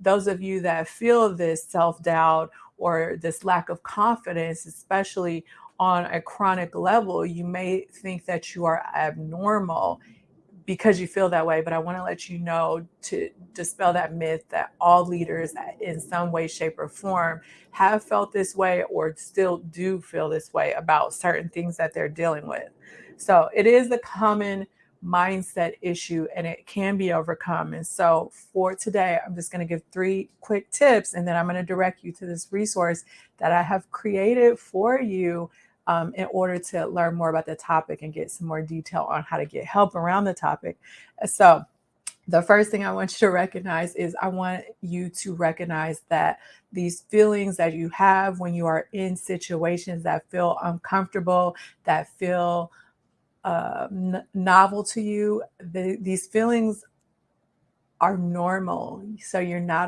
those of you that feel this self doubt or this lack of confidence, especially on a chronic level, you may think that you are abnormal because you feel that way. But I want to let you know to dispel that myth that all leaders, in some way, shape, or form, have felt this way or still do feel this way about certain things that they're dealing with. So it is a common mindset issue and it can be overcome. And so for today, I'm just going to give three quick tips and then I'm going to direct you to this resource that I have created for you um, in order to learn more about the topic and get some more detail on how to get help around the topic. So the first thing I want you to recognize is I want you to recognize that these feelings that you have when you are in situations that feel uncomfortable, that feel uh, novel to you, the, these feelings are normal. So you're not